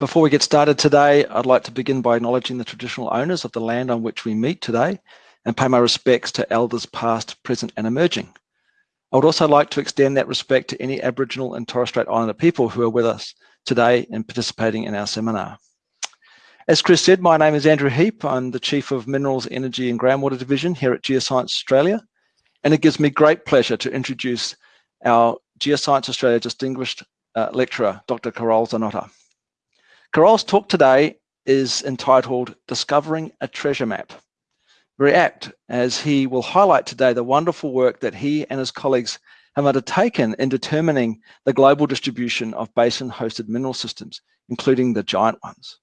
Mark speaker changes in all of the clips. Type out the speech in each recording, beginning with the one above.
Speaker 1: Before we get started today, I'd like to begin by acknowledging the traditional owners of the land on which we meet today and pay my respects to elders past, present and emerging. I would also like to extend that respect to any Aboriginal and Torres Strait Islander people who are with us today and participating in our seminar. As Chris said, my name is Andrew Heap. I'm the Chief of Minerals, Energy and Groundwater Division here at Geoscience Australia. And it gives me great pleasure to introduce our Geoscience Australia Distinguished uh, Lecturer, Dr. Karol Czarnota. Karol's talk today is entitled Discovering a Treasure Map. Very apt, as he will highlight today the wonderful work that he and his colleagues have undertaken in determining the global distribution of basin-hosted mineral systems, including the giant ones.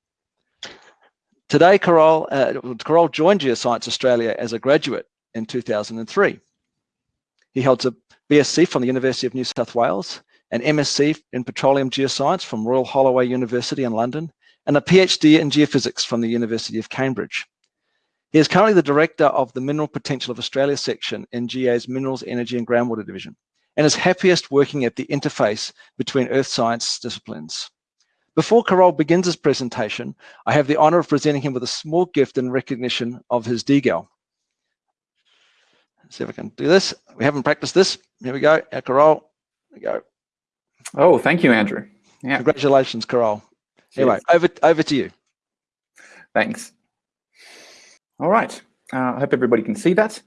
Speaker 1: Today, Karol, uh, Karol joined Geoscience Australia as a graduate in 2003. He holds a BSc from the University of New South Wales an MSc in Petroleum Geoscience from Royal Holloway University in London, and a PhD in Geophysics from the University of Cambridge. He is currently the Director of the Mineral Potential of Australia section in GA's Minerals, Energy and Groundwater Division, and is happiest working at the interface between earth science disciplines. Before Karol begins his presentation, I have the honor of presenting him with a small gift in recognition of his DGAL. Let's see if I can do this. We haven't practiced this. Here we go. Our. There we go.
Speaker 2: Oh, thank you, Andrew.
Speaker 1: Yeah. Congratulations, Karol. Anyway, over, over to you.
Speaker 2: Thanks. All right. Uh, I hope everybody can see that.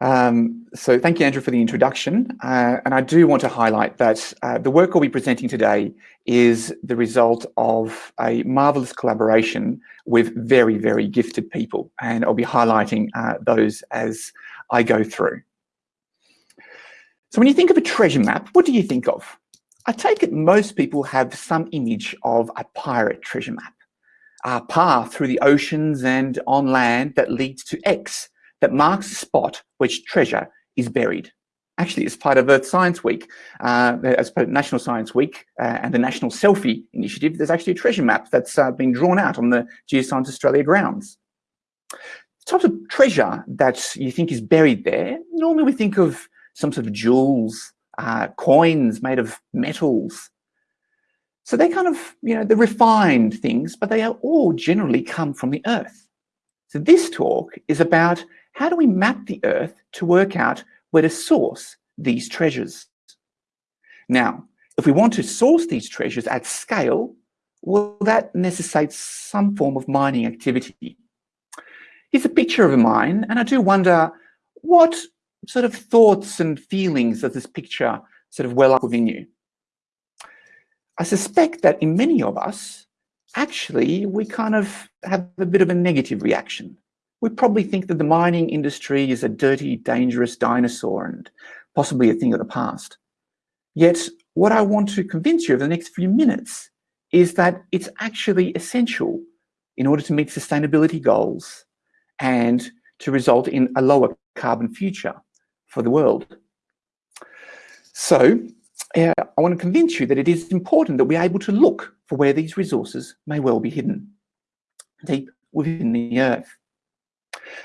Speaker 2: Um, so thank you, Andrew, for the introduction. Uh, and I do want to highlight that uh, the work I'll be presenting today is the result of a marvelous collaboration with very, very gifted people. And I'll be highlighting uh, those as I go through. So when you think of a treasure map, what do you think of? I take it most people have some image of a pirate treasure map, a path through the oceans and on land that leads to X, that marks the spot which treasure is buried. Actually, it's part of Earth Science Week, uh, as part of National Science Week uh, and the National Selfie Initiative, there's actually a treasure map that's uh, been drawn out on the Geoscience Australia grounds. The types of treasure that you think is buried there, normally we think of some sort of jewels, uh, coins made of metals. So they're kind of, you know, the refined things, but they are all generally come from the earth. So this talk is about how do we map the earth to work out where to source these treasures. Now, if we want to source these treasures at scale, well, that necessitates some form of mining activity. Here's a picture of a mine, and I do wonder what sort of thoughts and feelings does this picture sort of well up within you? I suspect that in many of us, actually, we kind of have a bit of a negative reaction. We probably think that the mining industry is a dirty, dangerous dinosaur and possibly a thing of the past. Yet, what I want to convince you over the next few minutes is that it's actually essential in order to meet sustainability goals and to result in a lower carbon future for the world. So uh, I want to convince you that it is important that we're able to look for where these resources may well be hidden deep within the earth.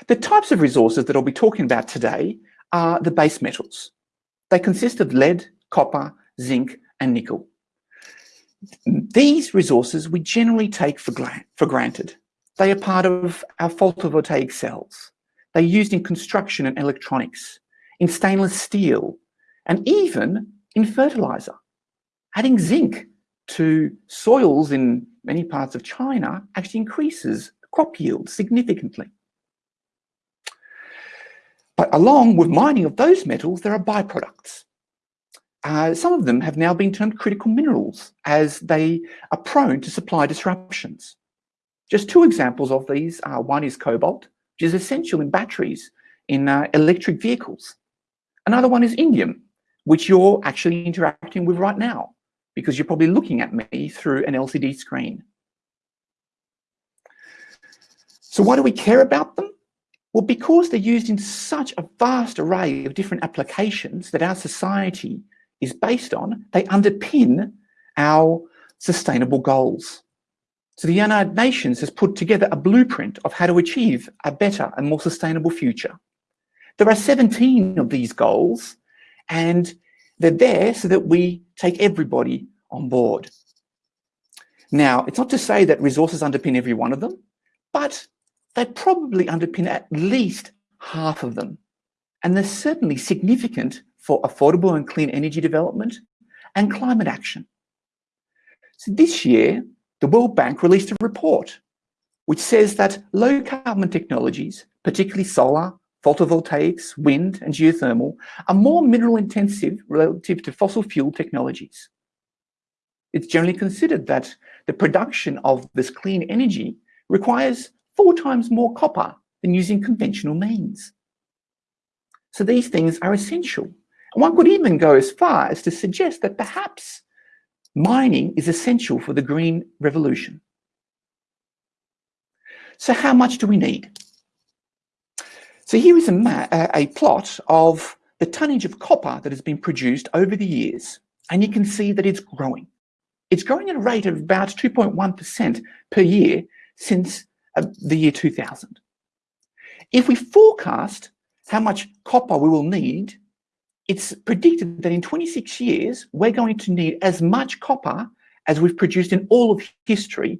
Speaker 2: The types of resources that I'll be talking about today are the base metals. They consist of lead, copper, zinc, and nickel. These resources we generally take for, for granted. They are part of our photovoltaic cells. They're used in construction and electronics in stainless steel, and even in fertilizer. Adding zinc to soils in many parts of China actually increases crop yield significantly. But along with mining of those metals, there are byproducts. Uh, some of them have now been termed critical minerals as they are prone to supply disruptions. Just two examples of these are one is cobalt, which is essential in batteries in uh, electric vehicles. Another one is indium, which you're actually interacting with right now because you're probably looking at me through an LCD screen. So why do we care about them? Well, because they're used in such a vast array of different applications that our society is based on, they underpin our sustainable goals. So the United Nations has put together a blueprint of how to achieve a better and more sustainable future. There are 17 of these goals and they're there so that we take everybody on board. Now, it's not to say that resources underpin every one of them, but they probably underpin at least half of them. And they're certainly significant for affordable and clean energy development and climate action. So this year, the World Bank released a report which says that low carbon technologies, particularly solar, photovoltaics, wind and geothermal, are more mineral intensive relative to fossil fuel technologies. It's generally considered that the production of this clean energy requires four times more copper than using conventional means. So these things are essential. And one could even go as far as to suggest that perhaps mining is essential for the green revolution. So how much do we need? So here is a, a plot of the tonnage of copper that has been produced over the years, and you can see that it's growing. It's growing at a rate of about 2.1% per year since uh, the year 2000. If we forecast how much copper we will need, it's predicted that in 26 years, we're going to need as much copper as we've produced in all of history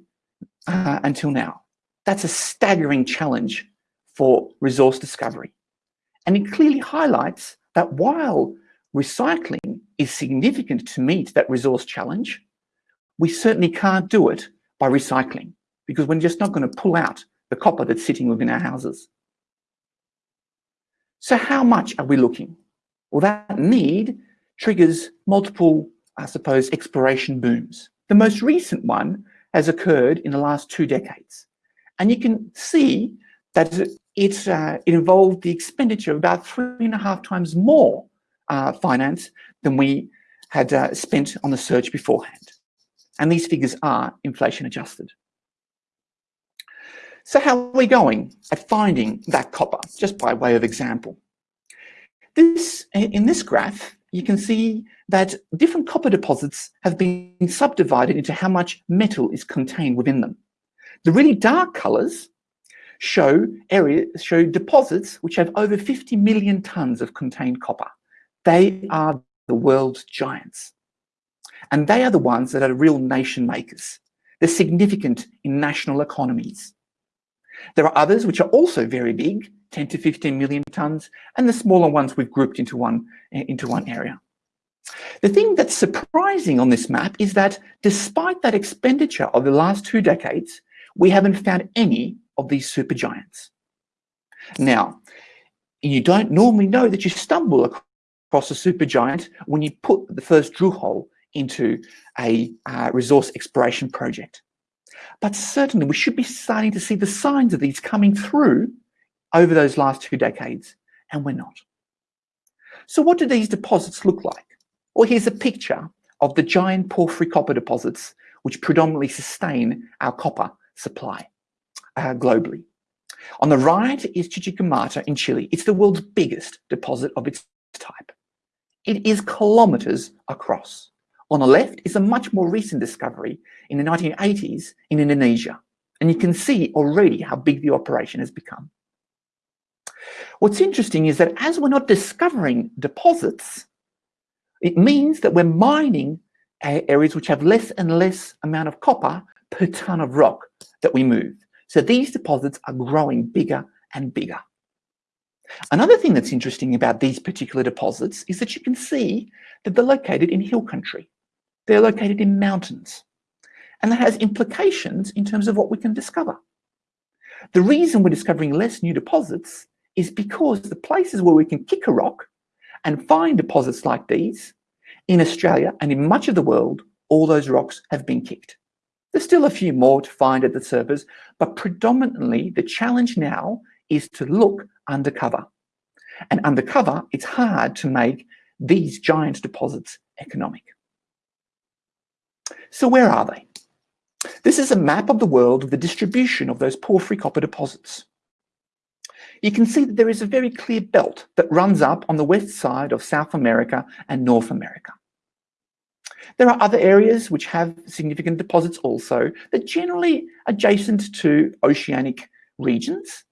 Speaker 2: uh, until now. That's a staggering challenge for resource discovery. And it clearly highlights that while recycling is significant to meet that resource challenge, we certainly can't do it by recycling because we're just not going to pull out the copper that's sitting within our houses. So how much are we looking? Well, that need triggers multiple, I suppose, exploration booms. The most recent one has occurred in the last two decades. And you can see that it, uh, it involved the expenditure of about three and a half times more uh, finance than we had uh, spent on the search beforehand. And these figures are inflation adjusted. So how are we going at finding that copper, just by way of example? This, in this graph, you can see that different copper deposits have been subdivided into how much metal is contained within them. The really dark colors show areas, show deposits which have over 50 million tons of contained copper. They are the world's giants. And they are the ones that are real nation makers. They're significant in national economies. There are others which are also very big, 10 to 15 million tons, and the smaller ones we've grouped into one, into one area. The thing that's surprising on this map is that despite that expenditure of the last two decades, we haven't found any of these supergiants. Now, you don't normally know that you stumble across a supergiant when you put the first drill hole into a uh, resource exploration project. But certainly we should be starting to see the signs of these coming through over those last two decades, and we're not. So what do these deposits look like? Well, here's a picture of the giant porphyry copper deposits, which predominantly sustain our copper supply uh, globally. On the right is Chuquicamata in Chile. It's the world's biggest deposit of its type. It is kilometers across. On the left is a much more recent discovery in the 1980s in Indonesia. And you can see already how big the operation has become. What's interesting is that as we're not discovering deposits, it means that we're mining areas which have less and less amount of copper per ton of rock that we move. So these deposits are growing bigger and bigger. Another thing that's interesting about these particular deposits is that you can see that they're located in hill country. They're located in mountains. And that has implications in terms of what we can discover. The reason we're discovering less new deposits is because the places where we can kick a rock and find deposits like these, in Australia and in much of the world, all those rocks have been kicked. There's still a few more to find at the surface, but predominantly the challenge now is to look undercover. And undercover, it's hard to make these giant deposits economic. So where are they? This is a map of the world of the distribution of those porphyry copper deposits. You can see that there is a very clear belt that runs up on the west side of South America and North America. There are other areas which have significant deposits also that generally adjacent to oceanic regions.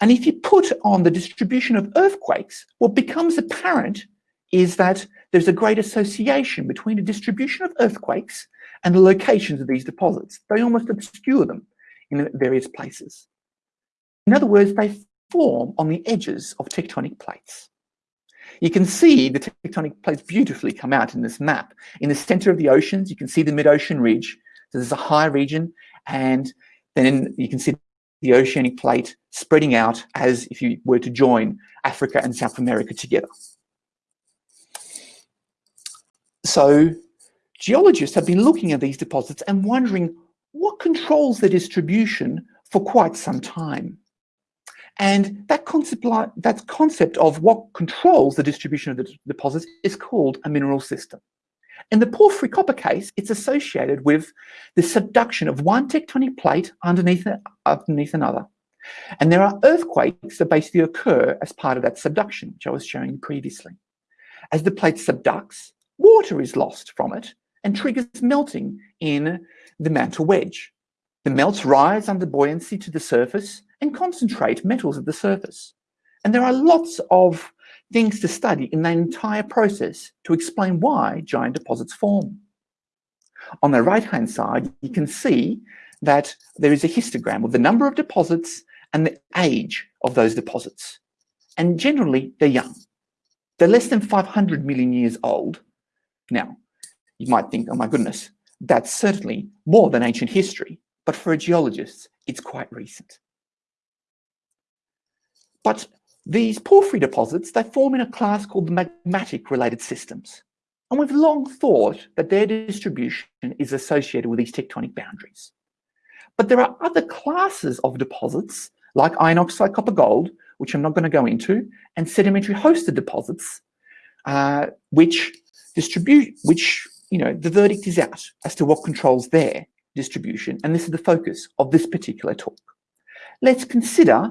Speaker 2: And if you put on the distribution of earthquakes, what becomes apparent is that there's a great association between the distribution of earthquakes and the locations of these deposits. They almost obscure them in various places. In other words, they form on the edges of tectonic plates. You can see the tectonic plates beautifully come out in this map. In the center of the oceans, you can see the mid-ocean ridge. So there's a high region, and then you can see the oceanic plate spreading out as if you were to join Africa and South America together. So geologists have been looking at these deposits and wondering what controls their distribution for quite some time. And that concept, that concept of what controls the distribution of the deposits is called a mineral system. In the porphyry copper case, it's associated with the subduction of one tectonic plate underneath, underneath another. And there are earthquakes that basically occur as part of that subduction, which I was showing previously. As the plate subducts, water is lost from it and triggers melting in the mantle wedge. The melts rise under buoyancy to the surface and concentrate metals at the surface. And there are lots of things to study in that entire process to explain why giant deposits form. On the right-hand side, you can see that there is a histogram of the number of deposits and the age of those deposits. And generally, they're young. They're less than 500 million years old. Now, you might think, oh my goodness, that's certainly more than ancient history. But for a geologist, it's quite recent. But these porphyry deposits, they form in a class called the magmatic related systems. And we've long thought that their distribution is associated with these tectonic boundaries. But there are other classes of deposits, like iron oxide copper gold, which I'm not going to go into, and sedimentary hosted deposits, uh, which distribute, which, you know, the verdict is out as to what controls their distribution. And this is the focus of this particular talk. Let's consider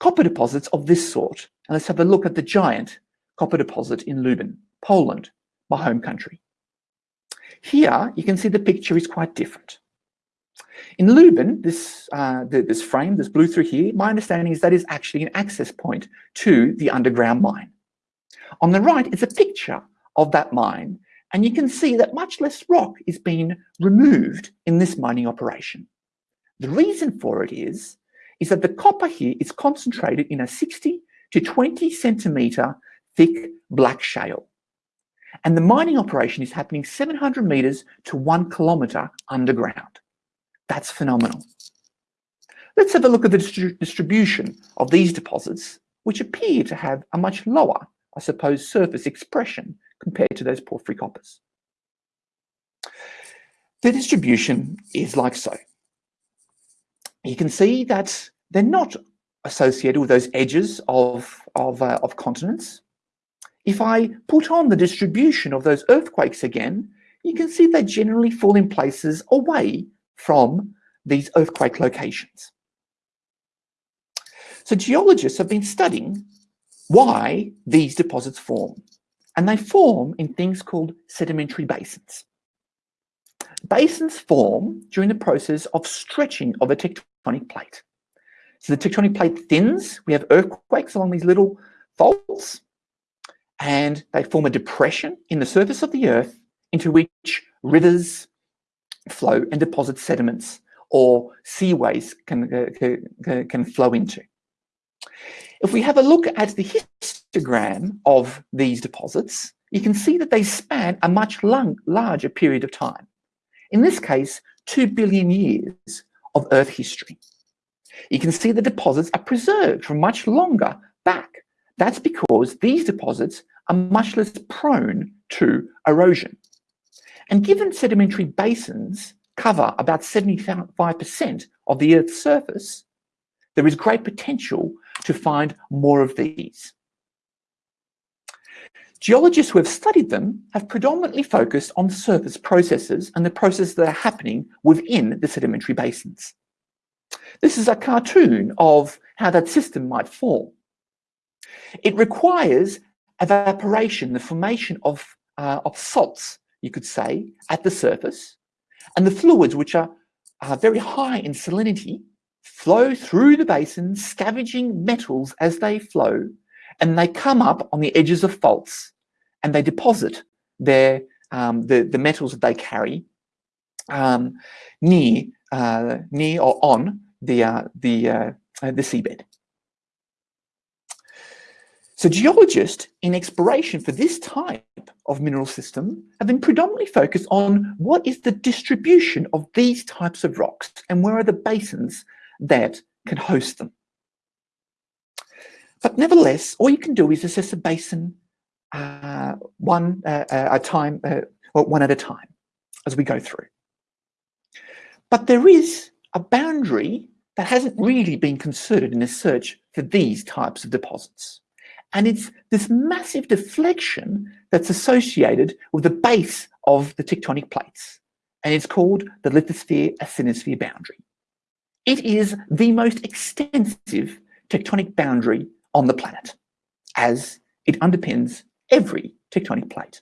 Speaker 2: copper deposits of this sort. And let's have a look at the giant copper deposit in Lubin, Poland, my home country. Here, you can see the picture is quite different. In Lubin, this, uh, the, this frame, this blue through here, my understanding is that is actually an access point to the underground mine. On the right is a picture of that mine, and you can see that much less rock is being removed in this mining operation. The reason for it is is that the copper here is concentrated in a 60 to 20 centimeter thick black shale. And the mining operation is happening 700 meters to one kilometer underground. That's phenomenal. Let's have a look at the distri distribution of these deposits, which appear to have a much lower, I suppose, surface expression compared to those porphyry coppers. The distribution is like so you can see that they're not associated with those edges of, of, uh, of continents. If I put on the distribution of those earthquakes again, you can see they generally fall in places away from these earthquake locations. So geologists have been studying why these deposits form, and they form in things called sedimentary basins. Basins form during the process of stretching of a tectonic plate. So the tectonic plate thins, we have earthquakes along these little faults, and they form a depression in the surface of the earth into which rivers flow and deposit sediments or seaways can, uh, can flow into. If we have a look at the histogram of these deposits, you can see that they span a much long, larger period of time. In this case, 2 billion years of Earth history. You can see the deposits are preserved from much longer back. That's because these deposits are much less prone to erosion. And given sedimentary basins cover about 75% of the Earth's surface, there is great potential to find more of these. Geologists who have studied them have predominantly focused on surface processes and the processes that are happening within the sedimentary basins. This is a cartoon of how that system might form. It requires evaporation, the formation of, uh, of salts, you could say, at the surface, and the fluids, which are, are very high in salinity, flow through the basin, scavenging metals as they flow, and they come up on the edges of faults and they deposit their um, the, the metals that they carry um, near, uh, near or on the, uh, the, uh, the seabed. So geologists in exploration for this type of mineral system have been predominantly focused on what is the distribution of these types of rocks and where are the basins that can host them. But nevertheless, all you can do is assess a basin uh, one uh, uh a time, uh, one at a time as we go through. But there is a boundary that hasn't really been considered in the search for these types of deposits. And it's this massive deflection that's associated with the base of the tectonic plates. And it's called the lithosphere-asthenosphere boundary. It is the most extensive tectonic boundary on the planet, as it underpins every tectonic plate.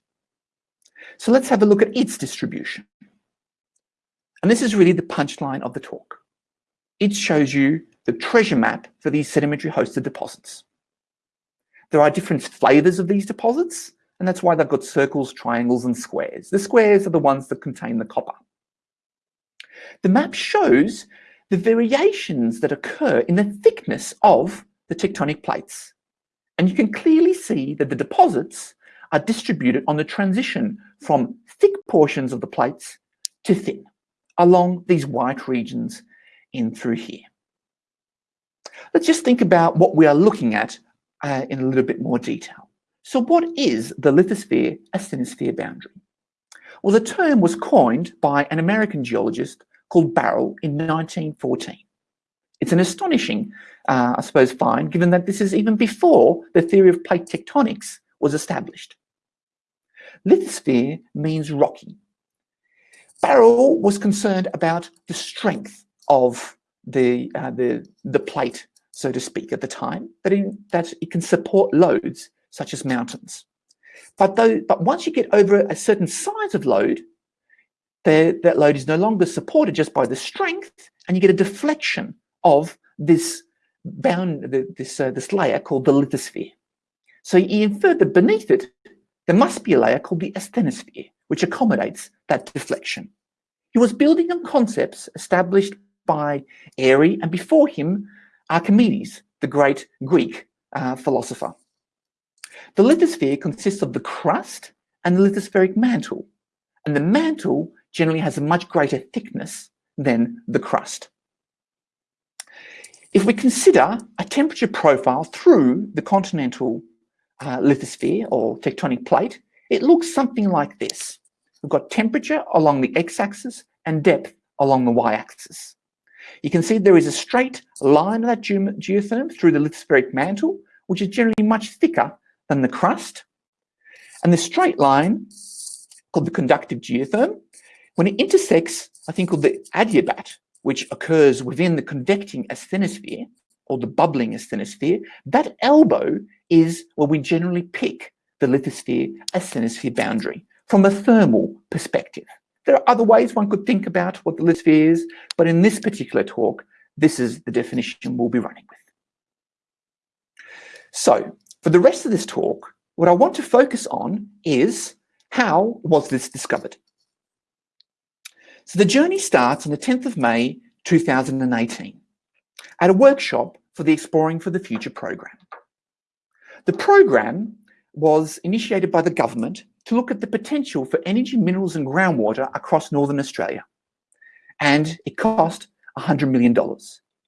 Speaker 2: So let's have a look at its distribution. And this is really the punchline of the talk. It shows you the treasure map for these sedimentary hosted deposits. There are different flavors of these deposits, and that's why they've got circles, triangles, and squares. The squares are the ones that contain the copper. The map shows the variations that occur in the thickness of the tectonic plates. And you can clearly see that the deposits are distributed on the transition from thick portions of the plates to thin along these white regions in through here. Let's just think about what we are looking at uh, in a little bit more detail. So what is the lithosphere asthenosphere boundary? Well, the term was coined by an American geologist called Barrell in 1914. It's an astonishing, uh, I suppose, find, given that this is even before the theory of plate tectonics was established. Lithosphere means rocky. Barrell was concerned about the strength of the, uh, the, the plate so to speak, at the time, that, in, that it can support loads such as mountains. But, though, but once you get over a certain size of load, the, that load is no longer supported just by the strength, and you get a deflection of this bound, this, uh, this layer called the lithosphere. So he inferred that beneath it, there must be a layer called the asthenosphere, which accommodates that deflection. He was building on concepts established by Airy, and before him, Archimedes, the great Greek uh, philosopher. The lithosphere consists of the crust and the lithospheric mantle, and the mantle generally has a much greater thickness than the crust. If we consider a temperature profile through the continental uh, lithosphere or tectonic plate, it looks something like this. We've got temperature along the x-axis and depth along the y-axis. You can see there is a straight line of that geotherm through the lithospheric mantle, which is generally much thicker than the crust. And the straight line, called the conductive geotherm, when it intersects a thing called the adiabat, which occurs within the convecting asthenosphere, or the bubbling asthenosphere, that elbow is where we generally pick the lithosphere asthenosphere boundary from a thermal perspective. There are other ways one could think about what the lithosphere is, but in this particular talk, this is the definition we'll be running with. So for the rest of this talk, what I want to focus on is how was this discovered? So the journey starts on the 10th of May, 2018 at a workshop for the Exploring for the Future program. The program was initiated by the government to look at the potential for energy, minerals and groundwater across Northern Australia. And it cost $100 million.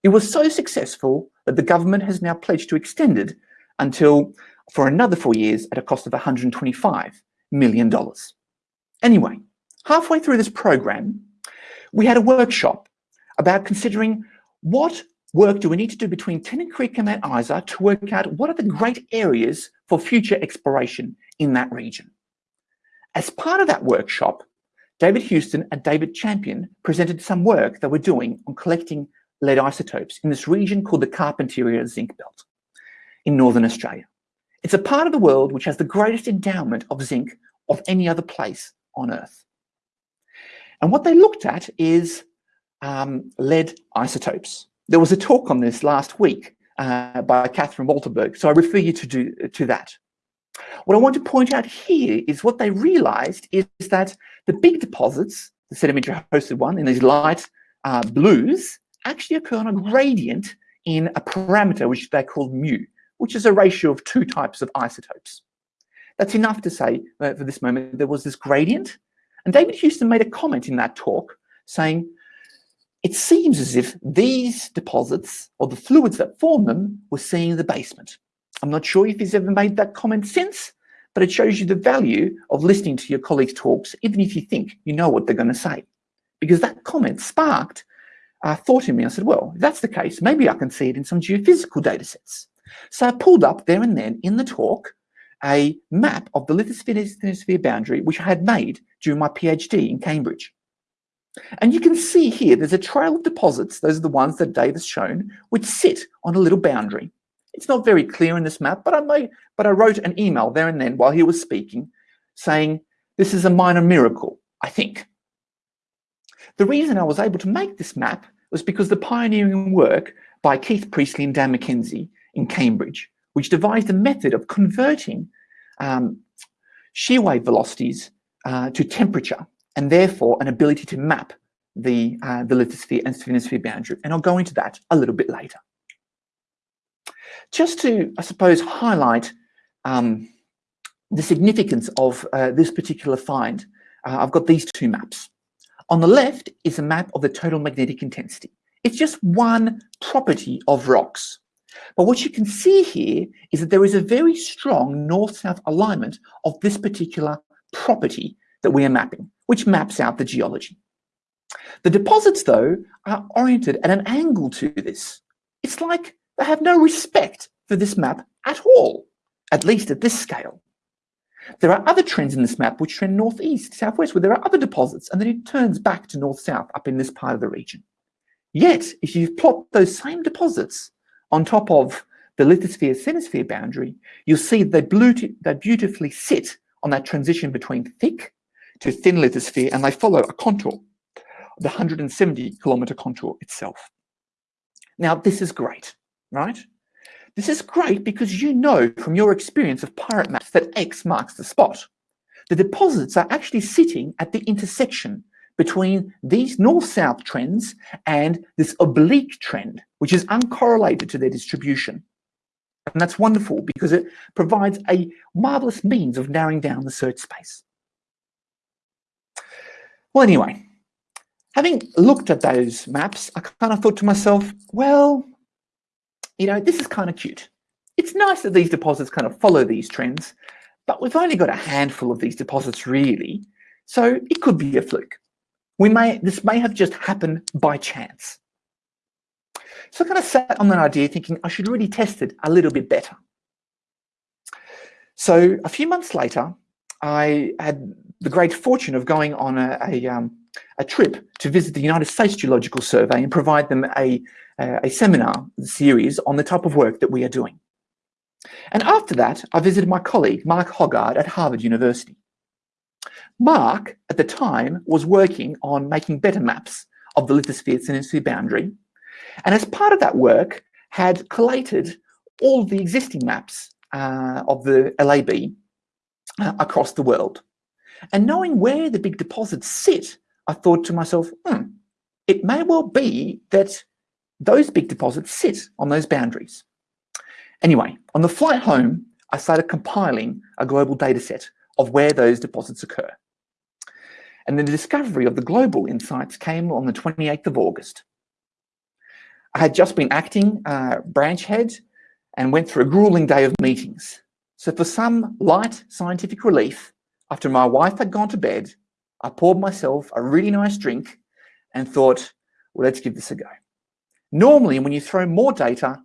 Speaker 2: It was so successful that the government has now pledged to extend it until for another four years at a cost of $125 million. Anyway, halfway through this program, we had a workshop about considering what work do we need to do between Tennant Creek and Mount Isa to work out what are the great areas for future exploration in that region. As part of that workshop, David Huston and David Champion presented some work they were doing on collecting lead isotopes in this region called the Carpentaria Zinc Belt in Northern Australia. It's a part of the world which has the greatest endowment of zinc of any other place on Earth. And what they looked at is um, lead isotopes. There was a talk on this last week uh, by Catherine Waltenberg, so I refer you to, do, to that. What I want to point out here is what they realized is that the big deposits the sedimentary hosted one, in these light uh, blues, actually occur on a gradient in a parameter which they call mu, which is a ratio of two types of isotopes. That's enough to say uh, for this moment there was this gradient. And David Huston made a comment in that talk saying, it seems as if these deposits or the fluids that form them were seen in the basement. I'm not sure if he's ever made that comment since, but it shows you the value of listening to your colleagues' talks, even if you think you know what they're going to say. Because that comment sparked uh, thought in me. I said, well, if that's the case, maybe I can see it in some geophysical data sets. So I pulled up there and then in the talk a map of the lithosphere boundary, which I had made during my PhD in Cambridge. And you can see here, there's a trail of deposits, those are the ones that Dave has shown, which sit on a little boundary. It's not very clear in this map, but I, made, but I wrote an email there and then while he was speaking saying, this is a minor miracle, I think. The reason I was able to make this map was because the pioneering work by Keith Priestley and Dan McKenzie in Cambridge, which devised a method of converting um, shear wave velocities uh, to temperature and therefore an ability to map the, uh, the lithosphere asthenosphere boundary. And I'll go into that a little bit later. Just to, I suppose, highlight um, the significance of uh, this particular find, uh, I've got these two maps. On the left is a map of the total magnetic intensity. It's just one property of rocks. But what you can see here is that there is a very strong north-south alignment of this particular property that we are mapping, which maps out the geology. The deposits, though, are oriented at an angle to this. It's like they have no respect for this map at all, at least at this scale. There are other trends in this map which trend northeast, southwest, where there are other deposits, and then it turns back to north-south up in this part of the region. Yet, if you plot those same deposits on top of the lithosphere-asthenosphere boundary, you'll see they, they beautifully sit on that transition between thick to thin lithosphere, and they follow a contour, the 170 kilometer contour itself. Now, this is great, right? This is great because you know from your experience of pirate maps that X marks the spot. The deposits are actually sitting at the intersection between these north-south trends and this oblique trend, which is uncorrelated to their distribution. And that's wonderful because it provides a marvelous means of narrowing down the search space. Well, anyway, having looked at those maps, I kind of thought to myself, well, you know, this is kind of cute. It's nice that these deposits kind of follow these trends, but we've only got a handful of these deposits really, so it could be a fluke. We may, this may have just happened by chance. So I kind of sat on that idea thinking I should really test it a little bit better. So a few months later, I had the great fortune of going on a, a, um, a trip to visit the United States Geological Survey and provide them a, a seminar series on the type of work that we are doing. And after that, I visited my colleague, Mark Hoggard at Harvard University. Mark, at the time, was working on making better maps of the lithosphere asthenosphere boundary. And as part of that work, had collated all the existing maps uh, of the LAB uh, across the world. And knowing where the big deposits sit, I thought to myself, hmm, it may well be that those big deposits sit on those boundaries. Anyway, on the flight home, I started compiling a global data set of where those deposits occur. And the discovery of the global insights came on the 28th of August. I had just been acting uh, branch head and went through a grueling day of meetings. So for some light scientific relief, after my wife had gone to bed, I poured myself a really nice drink and thought, well, let's give this a go. Normally, when you throw more data,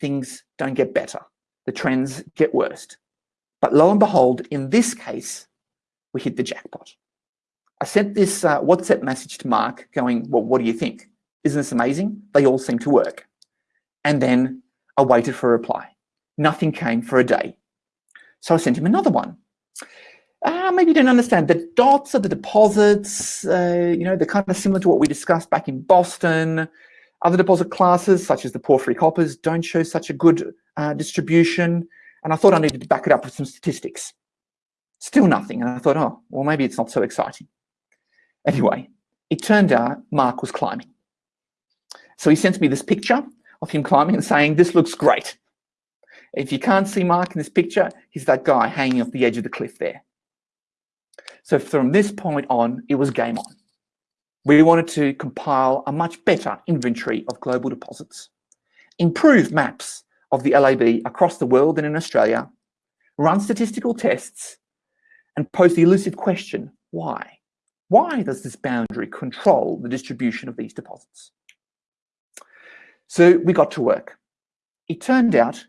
Speaker 2: things don't get better. The trends get worse. But lo and behold, in this case, we hit the jackpot. I sent this uh, WhatsApp message to Mark going, well, what do you think? Isn't this amazing? They all seem to work. And then I waited for a reply. Nothing came for a day. So I sent him another one. Ah, maybe you don't understand. The dots are the deposits, uh, you know, they're kind of similar to what we discussed back in Boston. Other deposit classes, such as the porphyry coppers, don't show such a good uh, distribution. And I thought I needed to back it up with some statistics. Still nothing. And I thought, oh, well, maybe it's not so exciting. Anyway, it turned out Mark was climbing. So he sends me this picture of him climbing and saying, this looks great. If you can't see Mark in this picture, he's that guy hanging off the edge of the cliff there. So from this point on, it was game on. We wanted to compile a much better inventory of global deposits, improve maps of the LAB across the world and in Australia, run statistical tests, and pose the elusive question, why? Why does this boundary control the distribution of these deposits? So we got to work. It turned out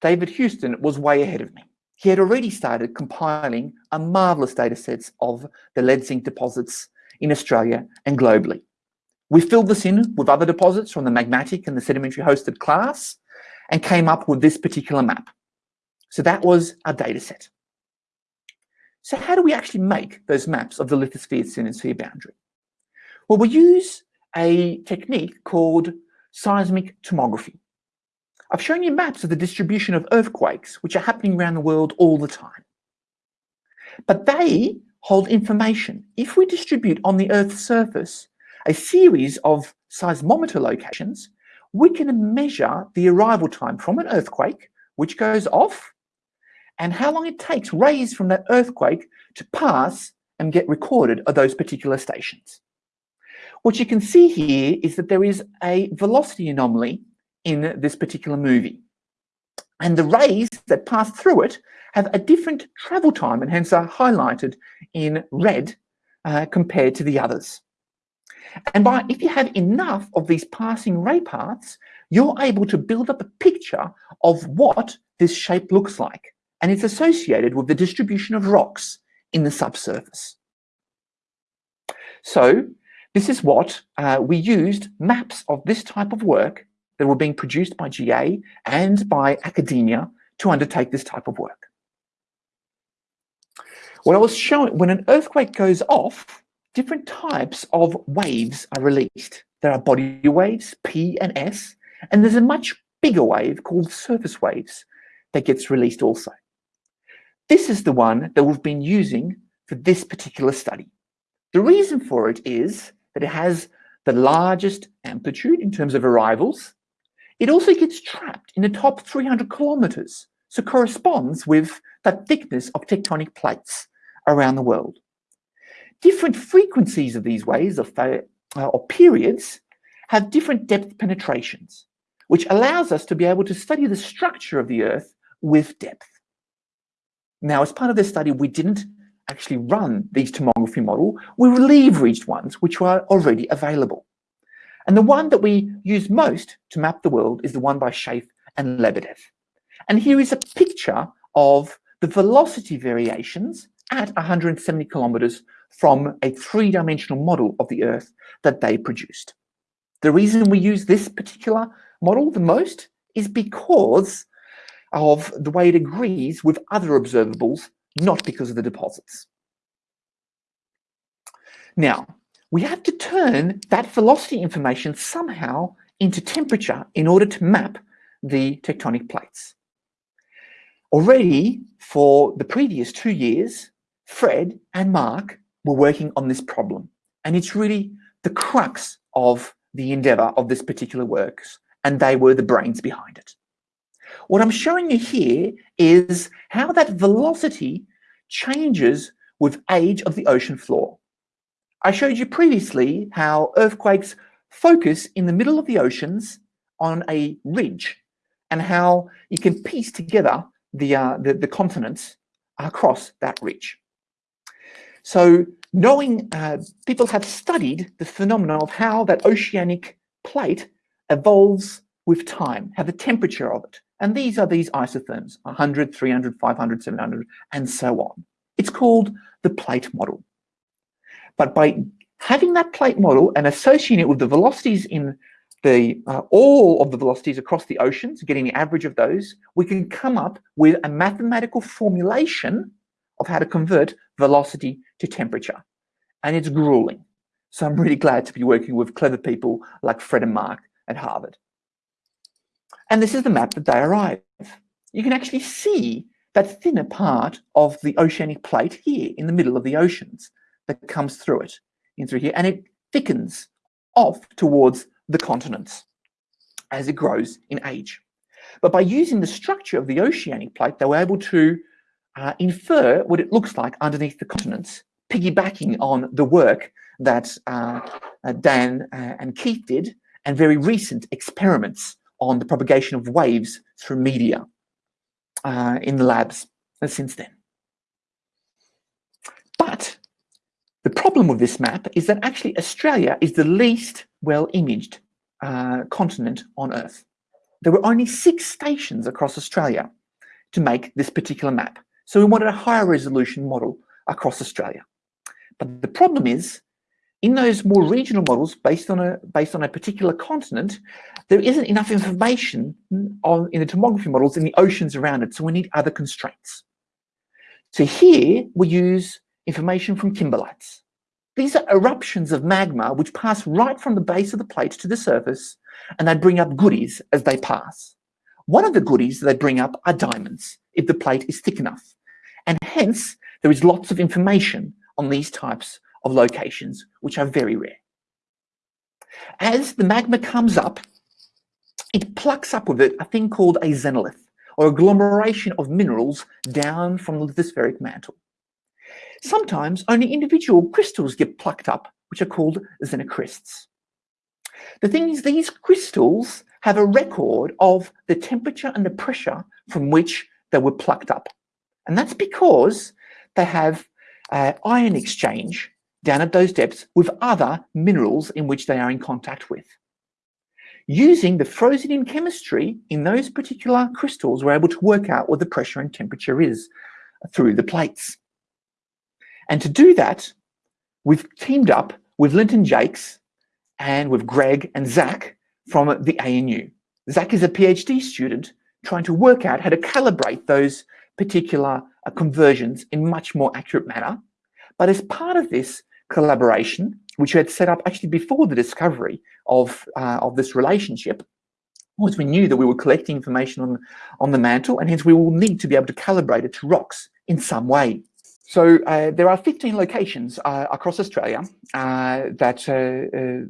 Speaker 2: David Huston was way ahead of me. He had already started compiling a marvelous data sets of the lead zinc deposits in Australia and globally. We filled this in with other deposits from the magmatic and the sedimentary hosted class and came up with this particular map. So that was our data set. So how do we actually make those maps of the lithosphere asthenosphere boundary? Well, we use a technique called seismic tomography. I've shown you maps of the distribution of earthquakes, which are happening around the world all the time. But they hold information. If we distribute on the Earth's surface a series of seismometer locations, we can measure the arrival time from an earthquake, which goes off, and how long it takes rays from that earthquake to pass and get recorded at those particular stations. What you can see here is that there is a velocity anomaly in this particular movie. And the rays that pass through it have a different travel time and hence are highlighted in red uh, compared to the others. And by if you have enough of these passing ray paths, you're able to build up a picture of what this shape looks like. And it's associated with the distribution of rocks in the subsurface. So this is what uh, we used maps of this type of work that were being produced by GA and by academia to undertake this type of work. What I was showing, when an earthquake goes off, different types of waves are released. There are body waves, P and S, and there's a much bigger wave called surface waves that gets released also. This is the one that we've been using for this particular study. The reason for it is that it has the largest amplitude in terms of arrivals. It also gets trapped in the top 300 kilometers, so corresponds with the thickness of tectonic plates around the world different frequencies of these waves of, uh, or periods have different depth penetrations, which allows us to be able to study the structure of the Earth with depth. Now, as part of this study, we didn't actually run these tomography model. We leveraged ones which were already available. And the one that we use most to map the world is the one by Schaeffer and Lebedev. And here is a picture of the velocity variations at 170 kilometers from a three-dimensional model of the Earth that they produced. The reason we use this particular model the most is because of the way it agrees with other observables, not because of the deposits. Now, we have to turn that velocity information somehow into temperature in order to map the tectonic plates. Already, for the previous two years, Fred and Mark were working on this problem. And it's really the crux of the endeavor of this particular works, and they were the brains behind it. What I'm showing you here is how that velocity changes with age of the ocean floor. I showed you previously how earthquakes focus in the middle of the oceans on a ridge and how you can piece together the, uh, the, the continents across that ridge. So knowing uh, people have studied the phenomena of how that oceanic plate evolves with time, how the temperature of it. And these are these isotherms, 100, 300, 500, 700, and so on. It's called the plate model. But by having that plate model and associating it with the velocities in the uh, all of the velocities across the oceans, getting the average of those, we can come up with a mathematical formulation of how to convert velocity to temperature. And it's grueling. So I'm really glad to be working with clever people like Fred and Mark at Harvard. And this is the map that they arrive. You can actually see that thinner part of the oceanic plate here in the middle of the oceans that comes through it, in through here. And it thickens off towards the continents as it grows in age. But by using the structure of the oceanic plate, they were able to uh, infer what it looks like underneath the continents, piggybacking on the work that uh, uh, Dan uh, and Keith did, and very recent experiments on the propagation of waves through media uh, in the labs since then. But the problem with this map is that actually Australia is the least well imaged uh, continent on Earth. There were only six stations across Australia to make this particular map. So we wanted a higher resolution model across Australia. But the problem is, in those more regional models based on a based on a particular continent, there isn't enough information on in the tomography models in the oceans around it. So we need other constraints. So here we use information from kimberlites. These are eruptions of magma which pass right from the base of the plate to the surface and they bring up goodies as they pass. One of the goodies they bring up are diamonds if the plate is thick enough. And hence, there is lots of information on these types of locations, which are very rare. As the magma comes up, it plucks up with it a thing called a xenolith, or agglomeration of minerals down from the lithospheric mantle. Sometimes only individual crystals get plucked up, which are called xenocrysts. The thing is, these crystals have a record of the temperature and the pressure from which they were plucked up. And that's because they have uh, ion exchange down at those depths with other minerals in which they are in contact with. Using the frozen in chemistry in those particular crystals, we're able to work out what the pressure and temperature is through the plates. And to do that, we've teamed up with Lynton Jaques and with Greg and Zach from the ANU. Zach is a PhD student trying to work out how to calibrate those particular uh, conversions in much more accurate manner. But as part of this collaboration, which we had set up actually before the discovery of, uh, of this relationship, was we knew that we were collecting information on, on the mantle and hence we will need to be able to calibrate it to rocks in some way. So uh, there are 15 locations uh, across Australia uh, that, uh,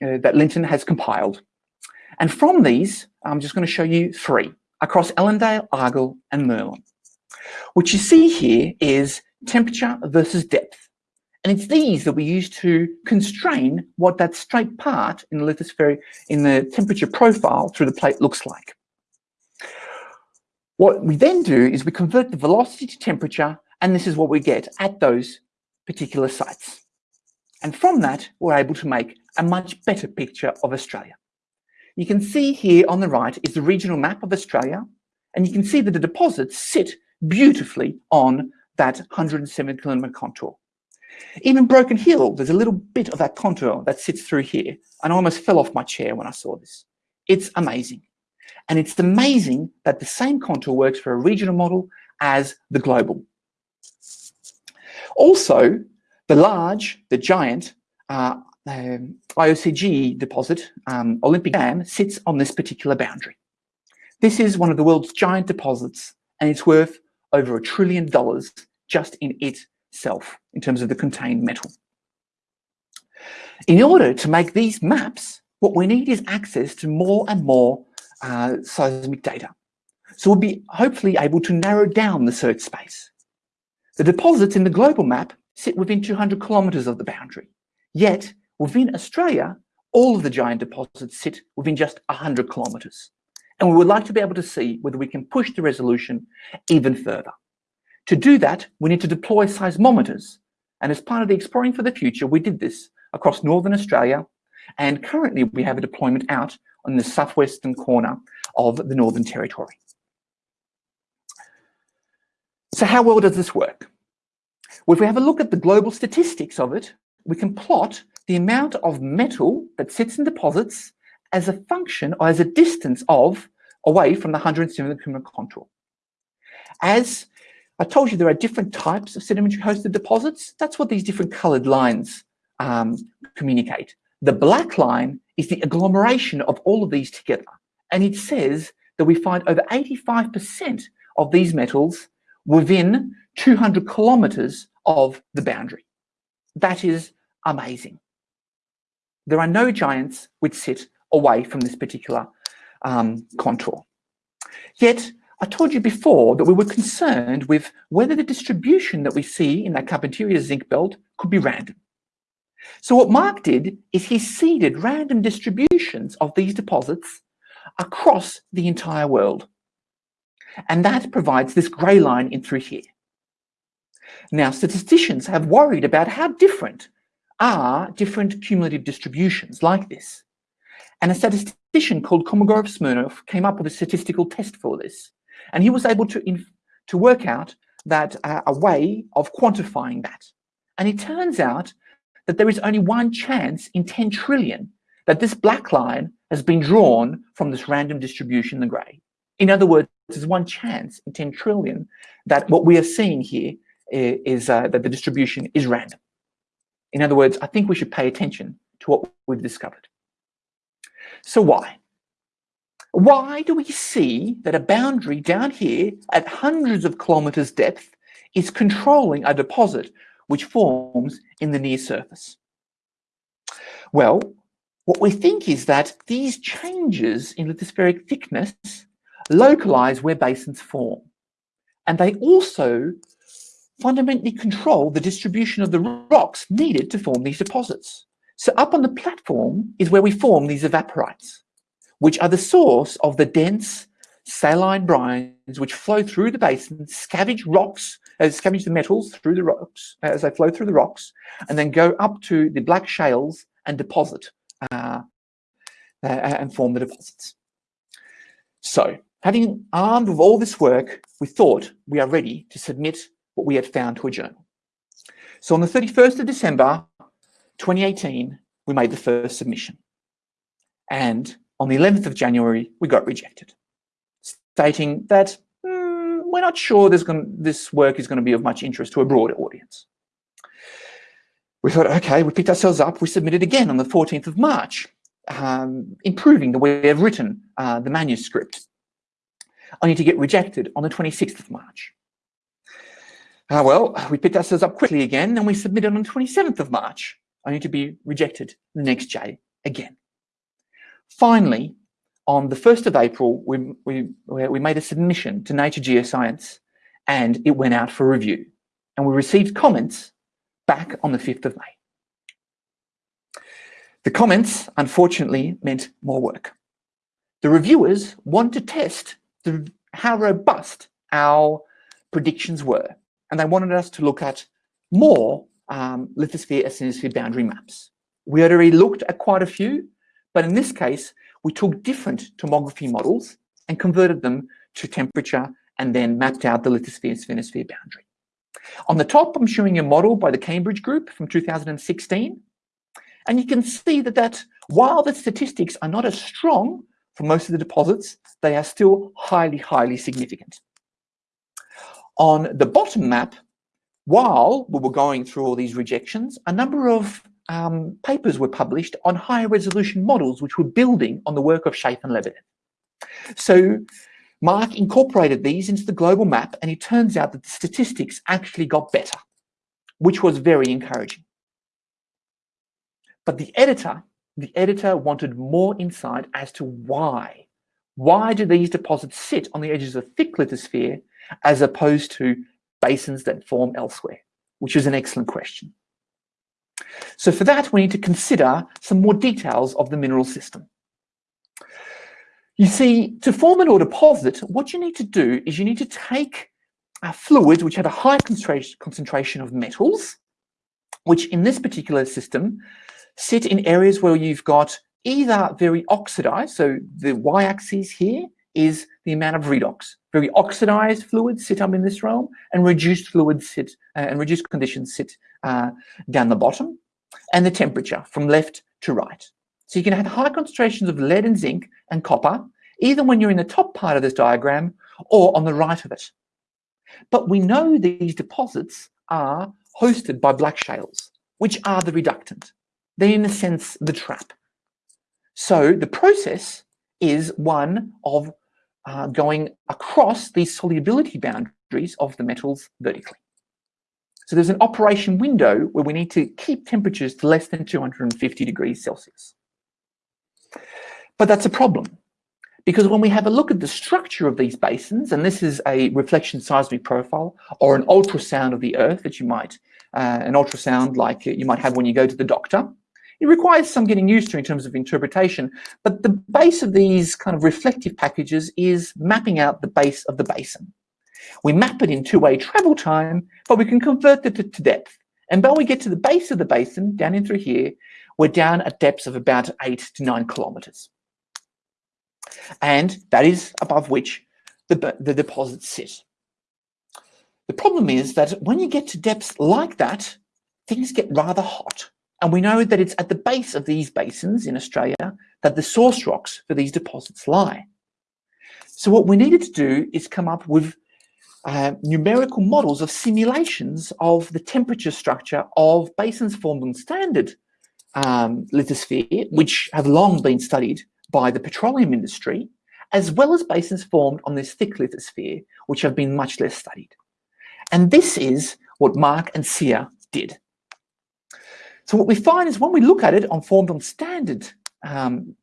Speaker 2: that Lynton has compiled. And from these, I'm just going to show you three across Ellendale, Argyle and Merlin. What you see here is temperature versus depth. And it's these that we use to constrain what that straight part in the lithospheric, in the temperature profile through the plate looks like. What we then do is we convert the velocity to temperature, and this is what we get at those particular sites. And from that, we're able to make a much better picture of Australia. You can see here on the right is the regional map of Australia, and you can see that the deposits sit beautifully on that 107 kilometer contour. Even Broken Hill, there's a little bit of that contour that sits through here. And I almost fell off my chair when I saw this. It's amazing. And it's amazing that the same contour works for a regional model as the global. Also, the large, the giant uh, um, IOCG deposit, um, Olympic Dam, sits on this particular boundary. This is one of the world's giant deposits, and it's worth over a trillion dollars just in itself in terms of the contained metal. In order to make these maps, what we need is access to more and more uh, seismic data. So we'll be hopefully able to narrow down the search space. The deposits in the global map sit within 200 kilometers of the boundary. Yet within Australia, all of the giant deposits sit within just 100 kilometers. And we would like to be able to see whether we can push the resolution even further. To do that, we need to deploy seismometers. And as part of the Exploring for the Future, we did this across Northern Australia. And currently we have a deployment out on the southwestern corner of the Northern Territory. So how well does this work? Well, if we have a look at the global statistics of it, we can plot the amount of metal that sits in deposits as a function or as a distance of away from the 107 kilometer contour. As I told you, there are different types of sedimentary hosted deposits. That's what these different colored lines um, communicate. The black line is the agglomeration of all of these together. And it says that we find over 85% of these metals within 200 kilometers of the boundary. That is amazing. There are no giants which sit away from this particular um, contour. Yet, I told you before that we were concerned with whether the distribution that we see in that Carpentaria zinc belt could be random. So what Mark did is he seeded random distributions of these deposits across the entire world. And that provides this grey line in through here. Now, statisticians have worried about how different are different cumulative distributions like this. And a statistician called Kolmogorov Smirnov came up with a statistical test for this. And he was able to, to work out that uh, a way of quantifying that. And it turns out that there is only one chance in 10 trillion that this black line has been drawn from this random distribution in the gray. In other words, there's one chance in 10 trillion that what we are seeing here is uh, that the distribution is random. In other words, I think we should pay attention to what we've discovered. So why? Why do we see that a boundary down here at hundreds of kilometers depth is controlling a deposit which forms in the near surface? Well, what we think is that these changes in lithospheric thickness localize where basins form. And they also fundamentally control the distribution of the rocks needed to form these deposits. So up on the platform is where we form these evaporites, which are the source of the dense saline brines which flow through the basin, scavenge rocks, uh, scavenge the metals through the rocks uh, as they flow through the rocks, and then go up to the black shales and deposit uh, uh, and form the deposits. So having armed with all this work, we thought we are ready to submit what we had found to a journal. So on the 31st of December, 2018, we made the first submission. And on the 11th of January, we got rejected, stating that mm, we're not sure gonna, this work is going to be of much interest to a broader audience. We thought, okay, we picked ourselves up, we submitted again on the 14th of March, um, improving the way we've written uh, the manuscript, only to get rejected on the 26th of March. Uh, well, we picked ourselves up quickly again and we submitted on the 27th of March, only to be rejected the next day again. Finally, on the 1st of April, we, we, we made a submission to Nature Geoscience and it went out for review. And we received comments back on the 5th of May. The comments, unfortunately, meant more work. The reviewers want to test the, how robust our predictions were and they wanted us to look at more um, lithosphere asthenosphere boundary maps. We had already looked at quite a few, but in this case, we took different tomography models and converted them to temperature and then mapped out the lithosphere asthenosphere boundary. On the top, I'm showing a model by the Cambridge Group from 2016. And you can see that, that while the statistics are not as strong for most of the deposits, they are still highly, highly significant. On the bottom map, while we were going through all these rejections, a number of um, papers were published on higher resolution models, which were building on the work of Schaeffer and Lebedev. So Mark incorporated these into the global map, and it turns out that the statistics actually got better, which was very encouraging. But the editor, the editor wanted more insight as to why. Why do these deposits sit on the edges of thick lithosphere as opposed to basins that form elsewhere, which is an excellent question. So for that, we need to consider some more details of the mineral system. You see, to form an ore deposit, what you need to do is you need to take a fluid which had a high concentration of metals, which in this particular system sit in areas where you've got either very oxidized, so the y-axis here is the amount of redox. Very oxidized fluids sit up in this realm, and reduced fluids sit, uh, and reduced conditions sit uh, down the bottom, and the temperature from left to right. So you can have high concentrations of lead and zinc and copper, either when you're in the top part of this diagram or on the right of it. But we know these deposits are hosted by black shales, which are the reductant. They're in a sense the trap. So the process is one of uh, going across these solubility boundaries of the metals vertically. So there's an operation window where we need to keep temperatures to less than 250 degrees Celsius. But that's a problem because when we have a look at the structure of these basins, and this is a reflection seismic profile or an ultrasound of the Earth that you might, uh, an ultrasound like you might have when you go to the doctor, it requires some getting used to in terms of interpretation, but the base of these kind of reflective packages is mapping out the base of the basin. We map it in two-way travel time, but we can convert it to, to depth. And when we get to the base of the basin, down in through here, we're down at depths of about eight to nine kilometers. And that is above which the, the deposits sit. The problem is that when you get to depths like that, things get rather hot. And we know that it's at the base of these basins in Australia that the source rocks for these deposits lie. So what we needed to do is come up with uh, numerical models of simulations of the temperature structure of basins formed on standard um, lithosphere, which have long been studied by the petroleum industry, as well as basins formed on this thick lithosphere, which have been much less studied. And this is what Mark and Sia did. So what we find is when we look at it on formed on standard um,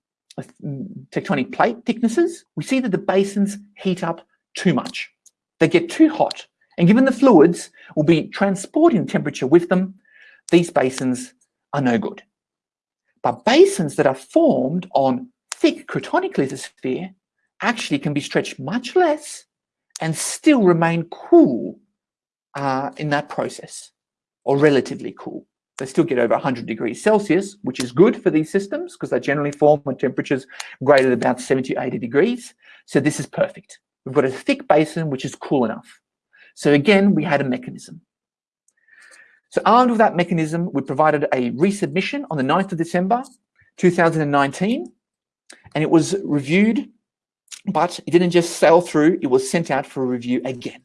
Speaker 2: tectonic plate thicknesses, we see that the basins heat up too much. They get too hot. And given the fluids will be transporting temperature with them, these basins are no good. But basins that are formed on thick cratonic lithosphere actually can be stretched much less and still remain cool uh, in that process, or relatively cool. They still get over 100 degrees Celsius, which is good for these systems because they generally form when temperatures greater than about 70 to 80 degrees. So this is perfect. We've got a thick basin, which is cool enough. So again, we had a mechanism. So armed with that mechanism, we provided a resubmission on the 9th of December, 2019, and it was reviewed, but it didn't just sail through, it was sent out for a review again.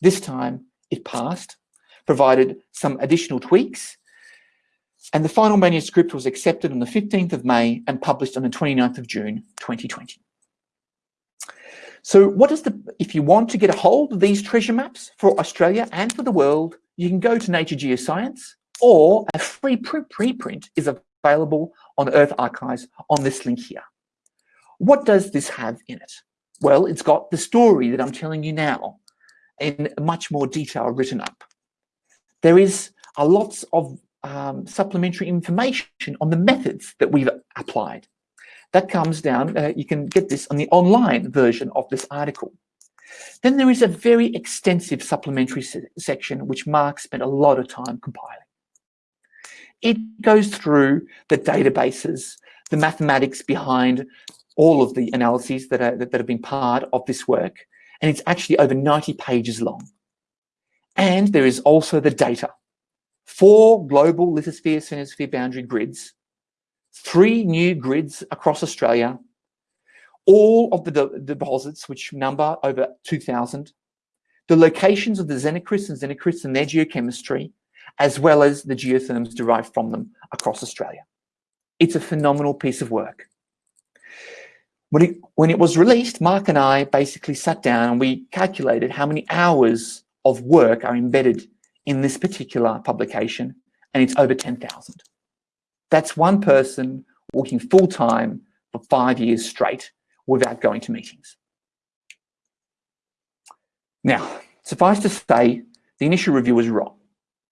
Speaker 2: This time it passed provided some additional tweaks. And the final manuscript was accepted on the 15th of May and published on the 29th of June, 2020. So what is the, if you want to get a hold of these treasure maps for Australia and for the world, you can go to Nature Geoscience or a free preprint is available on EarthArXiv on this link here. What does this have in it? Well, it's got the story that I'm telling you now in much more detail written up. There is a lots of um, supplementary information on the methods that we've applied. That comes down, uh, you can get this on the online version of this article. Then there is a very extensive supplementary se section which Mark spent a lot of time compiling. It goes through the databases, the mathematics behind all of the analyses that, are, that, that have been part of this work, and it's actually over 90 pages long. And there is also the data. Four global lithosphere asthenosphere boundary grids, three new grids across Australia, all of the de deposits, which number over 2,000, the locations of the xenocrysts and xenocrysts and their geochemistry, as well as the geotherms derived from them across Australia. It's a phenomenal piece of work. When it, when it was released, Mark and I basically sat down and we calculated how many hours of work are embedded in this particular publication, and it's over 10,000. That's one person working full time for five years straight without going to meetings. Now, suffice to say, the initial review was wrong.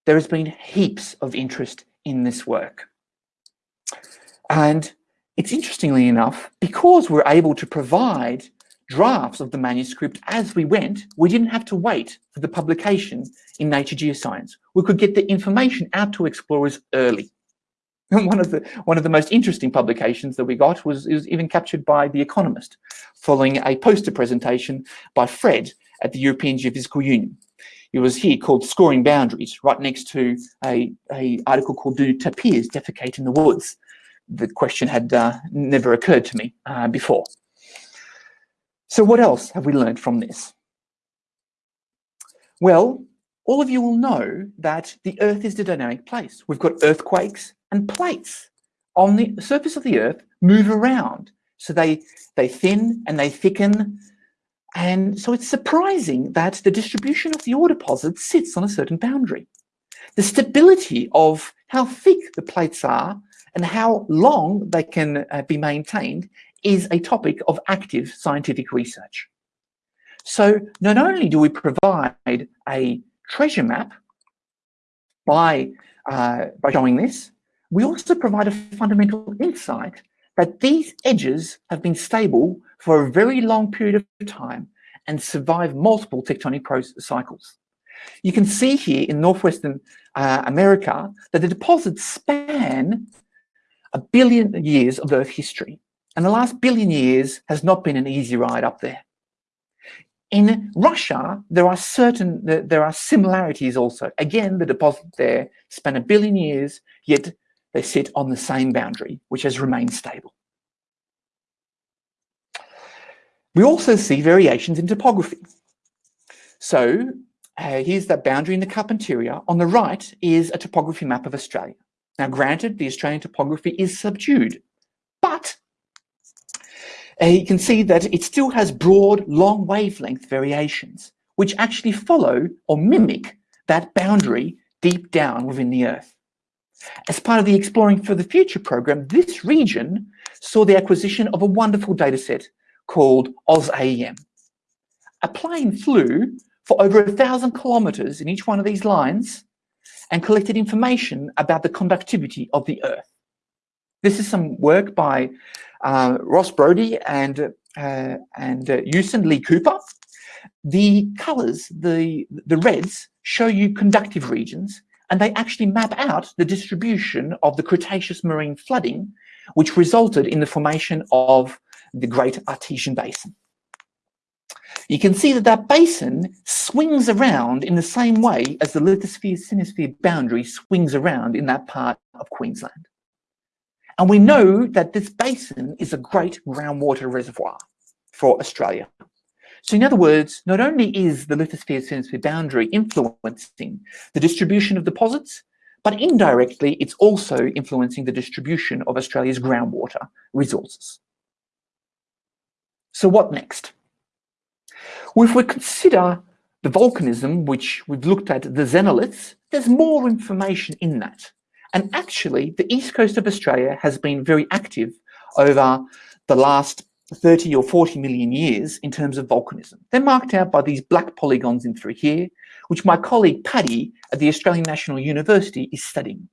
Speaker 2: There has been heaps of interest in this work. And it's interestingly enough, because we're able to provide drafts of the manuscript as we went. We didn't have to wait for the publication in Nature Geoscience. We could get the information out to explorers early. And one of the one of the most interesting publications that we got was, was even captured by The Economist, following a poster presentation by Fred at the European Geophysical Union. It was here called Scoring Boundaries, right next to a, a article called Do Tapirs Defecate in the Woods? The question had uh, never occurred to me uh, before. So what else have we learned from this? Well, all of you will know that the Earth is a dynamic place. We've got earthquakes and plates on the surface of the Earth move around. So they, they thin and they thicken And so it's surprising that the distribution of the ore deposits sits on a certain boundary. The stability of how thick the plates are and how long they can uh, be maintained is a topic of active scientific research. So not only do we provide a treasure map by, uh, by showing this, we also provide a fundamental insight that these edges have been stable for a very long period of time and survive multiple tectonic cycles. You can see here in Northwestern uh, America that the deposits span a billion years of Earth history. And the last billion years has not been an easy ride up there. In Russia, there are certain, there are similarities also. Again, the deposits there span a billion years, yet they sit on the same boundary, which has remained stable. We also see variations in topography. So uh, here's that boundary in the Carpentaria. On the right is a topography map of Australia. Now, granted, the Australian topography is subdued, but uh, you can see that it still has broad, long wavelength variations, which actually follow or mimic that boundary deep down within the Earth. As part of the Exploring for the Future program, this region saw the acquisition of a wonderful dataset called AusAEM. A plane flew for over a thousand kilometers in each one of these lines and collected information about the conductivity of the Earth. This is some work by uh, Ross Brodie and, uh, and uh, Lee Cooper. The colors, the, the reds, show you conductive regions, and they actually map out the distribution of the Cretaceous marine flooding, which resulted in the formation of the Great Artesian Basin. You can see that that basin swings around in the same way as the lithosphere-asthenosphere boundary swings around in that part of Queensland. And we know that this basin is a great groundwater reservoir for Australia. So in other words, not only is the lithosphere-asthenosphere boundary influencing the distribution of deposits, but indirectly, it's also influencing the distribution of Australia's groundwater resources. So what next? Well, if we consider the volcanism, which we've looked at the xenoliths, there's more information in that. And actually, the east coast of Australia has been very active over the last 30 or 40 million years in terms of volcanism. They're marked out by these black polygons in through here, which my colleague Paddy at the Australian National University is studying.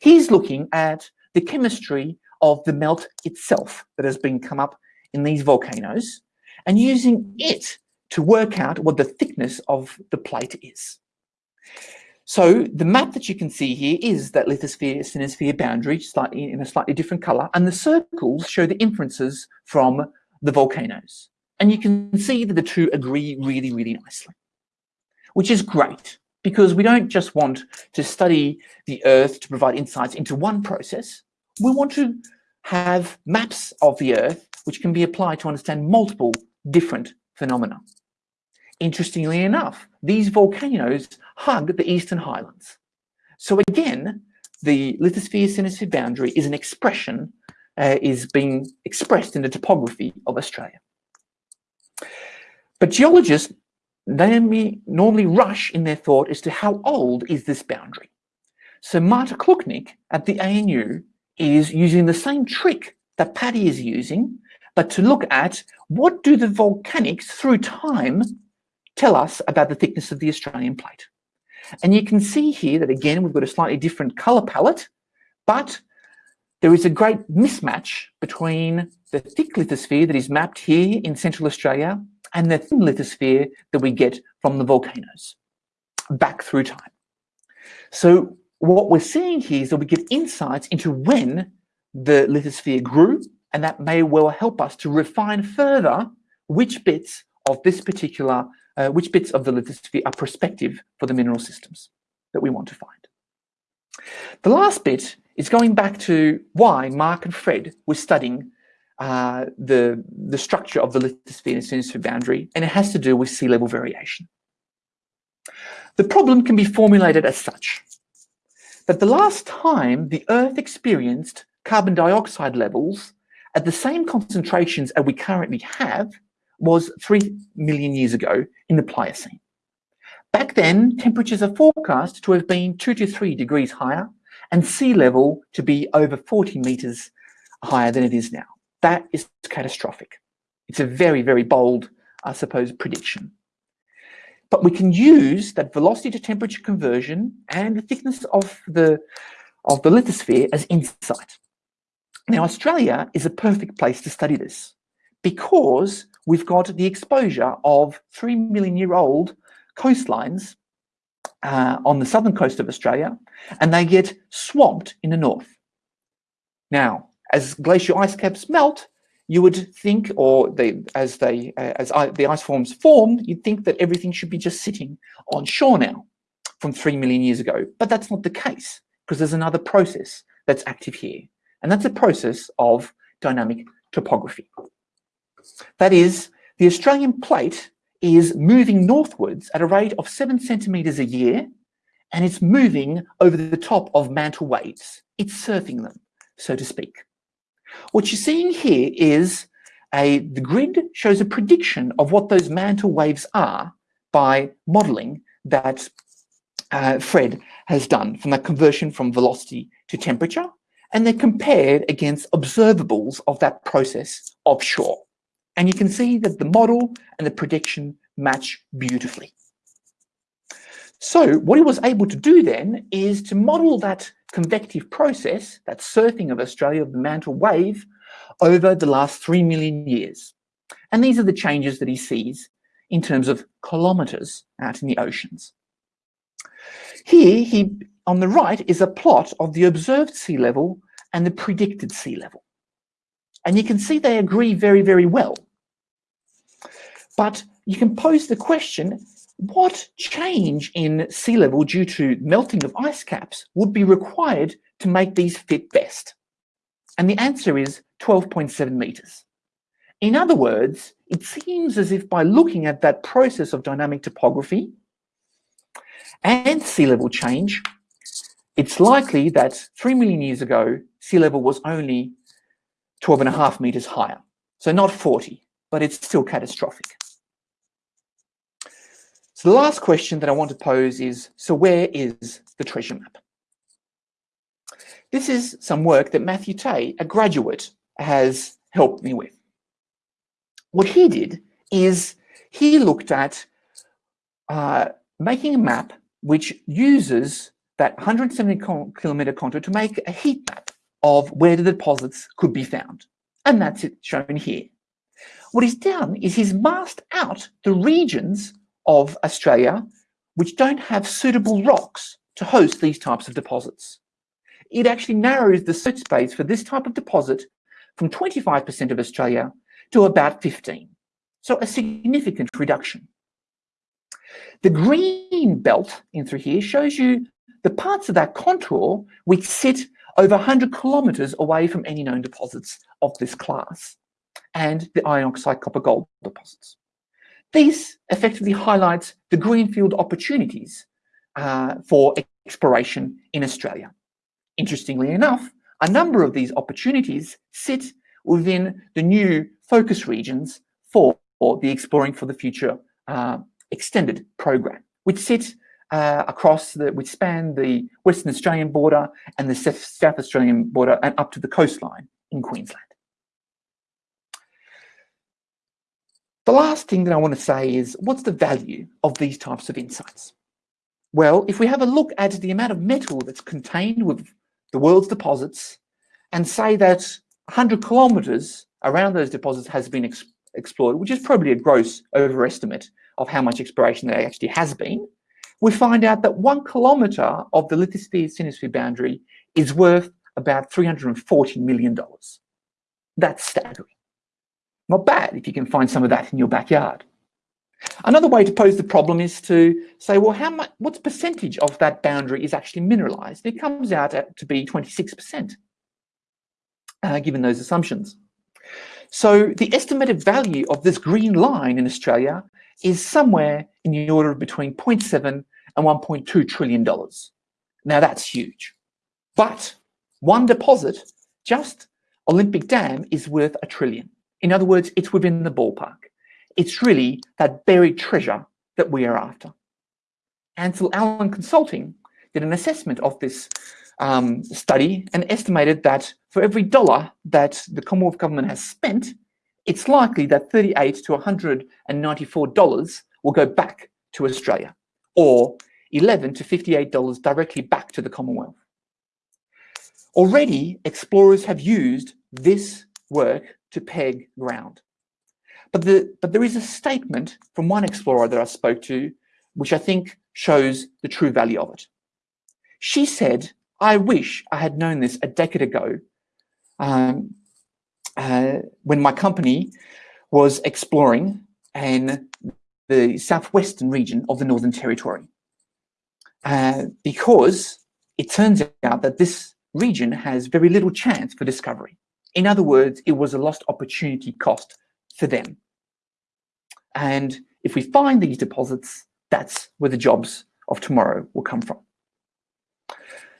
Speaker 2: He's looking at the chemistry of the melt itself that has been come up in these volcanoes and using it to work out what the thickness of the plate is. So the map that you can see here is that lithosphere asthenosphere boundary slightly in a slightly different color and the circles show the inferences from the volcanoes. And you can see that the two agree really, really nicely, which is great because we don't just want to study the earth to provide insights into one process. We want to have maps of the earth which can be applied to understand multiple different phenomena. Interestingly enough, these volcanoes hug the Eastern Highlands. So again, the lithosphere-asthenosphere boundary is an expression, uh, is being expressed in the topography of Australia. But geologists normally, normally rush in their thought as to how old is this boundary. So Marthe Klöcking at the ANU is using the same trick that Paddy is using, but to look at what do the volcanics through time tell us about the thickness of the Australian plate. And you can see here that again, we've got a slightly different color palette, but there is a great mismatch between the thick lithosphere that is mapped here in Central Australia and the thin lithosphere that we get from the volcanoes back through time. So what we're seeing here is that we get insights into when the lithosphere grew, and that may well help us to refine further which bits of this particular uh, which bits of the lithosphere are prospective for the mineral systems that we want to find. The last bit is going back to why Mark and Fred were studying uh, the, the structure of the lithosphere and asthenosphere boundary, and it has to do with sea level variation. The problem can be formulated as such, that the last time the Earth experienced carbon dioxide levels at the same concentrations as we currently have was 3 million years ago in the Pliocene. Back then, temperatures are forecast to have been 2 to 3 degrees higher and sea level to be over 40 meters higher than it is now. That is catastrophic. It's a very, very bold, I suppose, prediction. But we can use that velocity to temperature conversion and the thickness of the, of the lithosphere as insight. Now, Australia is a perfect place to study this because we've got the exposure of three million year old coastlines uh, on the southern coast of Australia, and they get swamped in the north. Now, as glacial ice caps melt, you would think, or they, as they, uh, as I, the ice forms form, you'd think that everything should be just sitting on shore now from three million years ago. But that's not the case because there's another process that's active here. And that's a process of dynamic topography. That is, the Australian plate is moving northwards at a rate of seven centimeters a year, and it's moving over the top of mantle waves. It's surfing them, so to speak. What you're seeing here is a, the grid shows a prediction of what those mantle waves are by modeling that uh, Fred has done from that conversion from velocity to temperature, and they're compared against observables of that process offshore. And you can see that the model and the prediction match beautifully. So what he was able to do then is to model that convective process, that surfing of Australia of the mantle wave, over the last three million years. And these are the changes that he sees in terms of kilometers out in the oceans. Here, he on the right is a plot of the observed sea level and the predicted sea level. And you can see they agree very, very well. But you can pose the question, what change in sea level due to melting of ice caps would be required to make these fit best? And the answer is 12.7 meters. In other words, it seems as if by looking at that process of dynamic topography and sea level change, it's likely that 3 million years ago, sea level was only 12 and a half meters higher. So not 40, but it's still catastrophic. So the last question that I want to pose is, so where is the treasure map? This is some work that Matthew Tay, a graduate, has helped me with. What he did is he looked at uh, making a map which uses that 170 kilometer contour to make a heat map of where the deposits could be found. And that's it shown here. What he's done is he's masked out the regions of Australia which don't have suitable rocks to host these types of deposits. It actually narrows the search space for this type of deposit from 25% of Australia to about 15. So a significant reduction. The green belt in through here shows you the parts of that contour which sit over 100 kilometers away from any known deposits of this class and the iron oxide copper gold deposits. This effectively highlights the greenfield opportunities uh, for exploration in Australia. Interestingly enough, a number of these opportunities sit within the new focus regions for, the Exploring for the Future uh, extended program, which sit uh, across the, which span the Western Australian border and the South Australian border and up to the coastline in Queensland. The last thing that I want to say is, what's the value of these types of insights? Well, if we have a look at the amount of metal that's contained with the world's deposits and say that 100 kilometers around those deposits has been ex explored, which is probably a gross overestimate of how much exploration there actually has been, we find out that one kilometer of the lithosphere asthenosphere boundary is worth about $340 million. That's staggering. Not bad if you can find some of that in your backyard. Another way to pose the problem is to say, well, how much, what percentage of that boundary is actually mineralized? It comes out to be 26%, uh, given those assumptions. So the estimated value of this green line in Australia is somewhere in the order of between 0.7 and 1.2 trillion dollars. Now that's huge. But one deposit, just Olympic Dam, is worth a trillion. In other words, it's within the ballpark. It's really that buried treasure that we are after. ACIL Allen Consulting did an assessment of this um, study and estimated that for every dollar that the Commonwealth government has spent, it's likely that 38 to 194 dollars will go back to Australia, or 11 to 58 dollars directly back to the Commonwealth. Already, explorers have used this work to peg ground. But, the, but there is a statement from one explorer that I spoke to, which I think shows the true value of it. She said, I wish I had known this a decade ago um, uh, when my company was exploring in the southwestern region of the Northern Territory. Uh, because it turns out that this region has very little chance for discovery. In other words, it was a lost opportunity cost for them. And if we find these deposits, that's where the jobs of tomorrow will come from.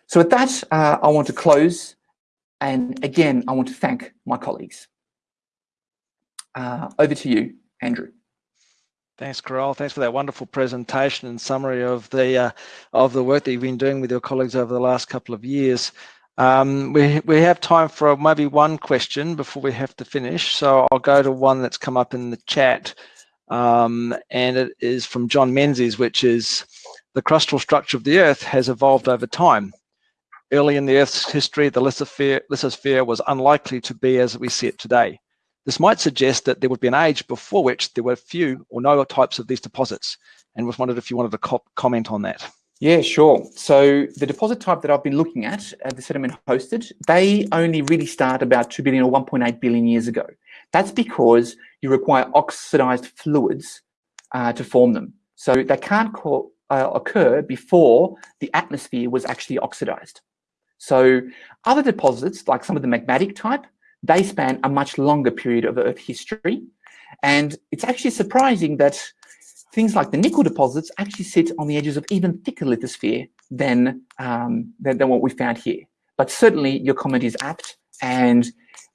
Speaker 2: So with that, uh, I want to close. And again, I want to thank my colleagues. Uh, over to you, Andrew.
Speaker 1: Thanks, Karol. Thanks for that wonderful presentation and summary of the uh, of the work that you've been doing with your colleagues over the last couple of years. Um, we, we have time for maybe one question before we have to finish. So I'll go to one that's come up in the chat. Um, and it is from John Menzies, which is the crustal structure of the Earth has evolved over time. Early in the Earth's history, the lithosphere, lithosphere was unlikely to be as we see it today. This might suggest that there would be an age before which there were few or no types of these deposits. And was wondered if you wanted to co comment on that.
Speaker 2: Yeah, sure. So the deposit type that I've been looking at, uh, the sediment hosted, they only really start about 2 billion or 1.8 billion years ago. That's because you require oxidized fluids uh, to form them. So they can't call, uh, occur before the atmosphere was actually oxidized. So other deposits, like some of the magmatic type, they span a much longer period of Earth history. And it's actually surprising that things like the nickel deposits actually sit on the edges of even thicker lithosphere than, um, than, than, what we found here. But certainly your comment is apt and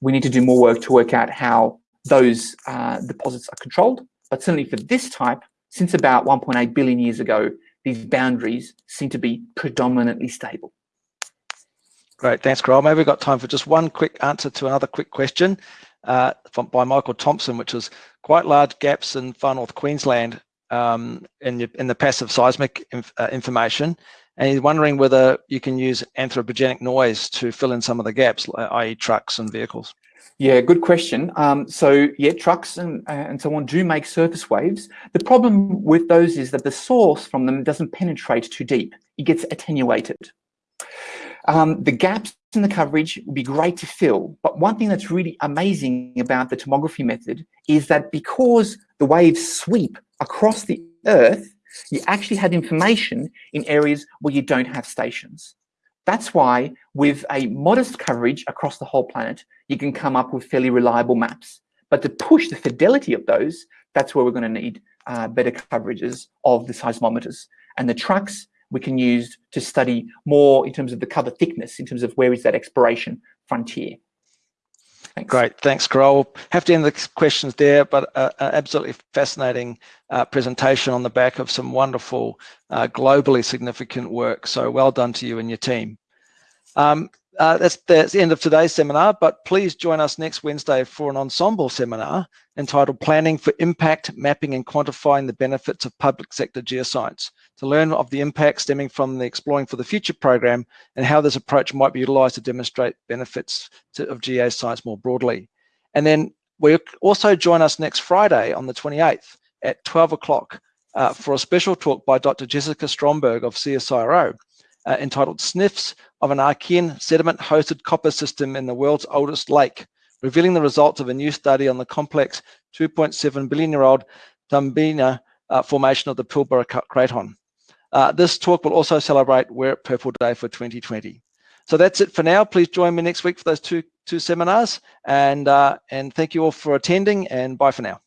Speaker 2: we need to do more work to work out how those uh, deposits are controlled. But certainly for this type, since about 1.8 billion years ago, these boundaries seem to be predominantly stable.
Speaker 1: Great, thanks, Karol. Maybe we've got time for just one quick answer to another quick question uh, from, by Michael Thompson, which was quite large gaps in far north Queensland um, in, in the passive seismic inf uh, information. And he's wondering whether you can use anthropogenic noise to fill in some of the gaps, i.e. trucks and vehicles.
Speaker 2: Yeah, good question. Um, so yeah, trucks and, and so on do make surface waves. The problem with those is that the source from them doesn't penetrate too deep. It gets attenuated. Um, the gaps in the coverage would be great to fill, but one thing that's really amazing about the tomography method is that because the waves sweep across the Earth, you actually have information in areas where you don't have stations. That's why with a modest coverage across the whole planet, you can come up with fairly reliable maps. But to push the fidelity of those, that's where we're going to need uh, better coverages of the seismometers. And the trucks we can use to study more in terms of the cover thickness, in terms of where is that exploration frontier.
Speaker 1: Thanks. Great, thanks, Karol. Have to end the questions there, but uh, an absolutely fascinating uh, presentation on the back of some wonderful, uh, globally significant work. So well done to you and your team. Um, uh, that's, that's the end of today's seminar, but please join us next Wednesday for an ensemble seminar entitled Planning for Impact, Mapping and Quantifying the Benefits of Public Sector Geoscience to learn of the impact stemming from the Exploring for the Future program and how this approach might be utilized to demonstrate benefits to, of geoscience more broadly. And then we also join us next Friday on the 28th at 12 o'clock uh, for a special talk by Dr. Jessica Stromberg of CSIRO uh, entitled Sniffs of an Archean sediment-hosted copper system in the world's oldest lake, revealing the results of a new study on the complex 2.7 billion year old Tumbiana uh, formation of the Pilbara Craton. Uh, this talk will also celebrate Wear Purple Day for 2020. So that's it for now. Please join me next week for those two, two seminars and, uh, and thank you all for attending and bye for now.